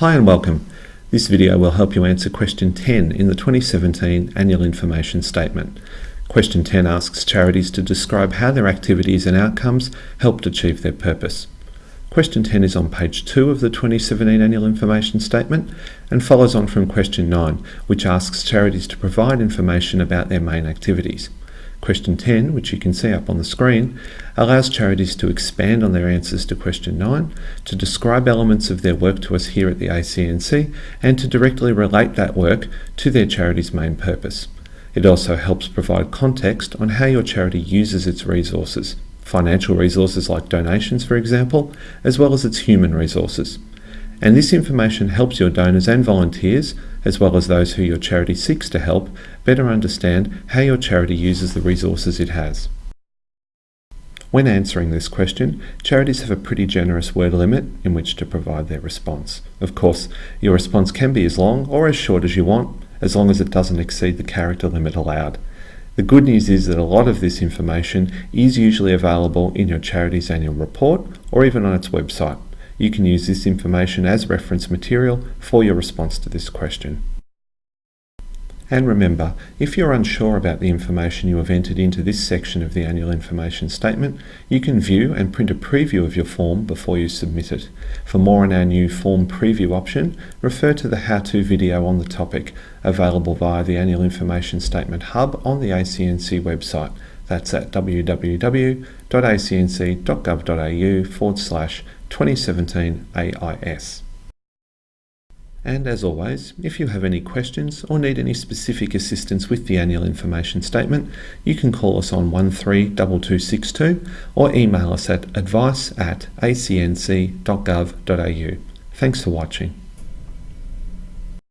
Hi and welcome. This video will help you answer question 10 in the 2017 Annual Information Statement. Question 10 asks charities to describe how their activities and outcomes helped achieve their purpose. Question 10 is on page 2 of the 2017 Annual Information Statement and follows on from question 9, which asks charities to provide information about their main activities. Question 10, which you can see up on the screen, allows charities to expand on their answers to question 9, to describe elements of their work to us here at the ACNC, and to directly relate that work to their charity's main purpose. It also helps provide context on how your charity uses its resources, financial resources like donations for example, as well as its human resources and this information helps your donors and volunteers, as well as those who your charity seeks to help, better understand how your charity uses the resources it has. When answering this question, charities have a pretty generous word limit in which to provide their response. Of course, your response can be as long or as short as you want, as long as it doesn't exceed the character limit allowed. The good news is that a lot of this information is usually available in your charity's annual report or even on its website. You can use this information as reference material for your response to this question. And remember, if you're unsure about the information you have entered into this section of the Annual Information Statement, you can view and print a preview of your form before you submit it. For more on our new Form Preview option, refer to the how-to video on the topic, available via the Annual Information Statement Hub on the ACNC website. That's at www.acnc.gov.au forward slash 2017 AIS. And as always, if you have any questions or need any specific assistance with the annual information statement, you can call us on 132262 or email us at advice at acnc.gov.au. Thanks for watching.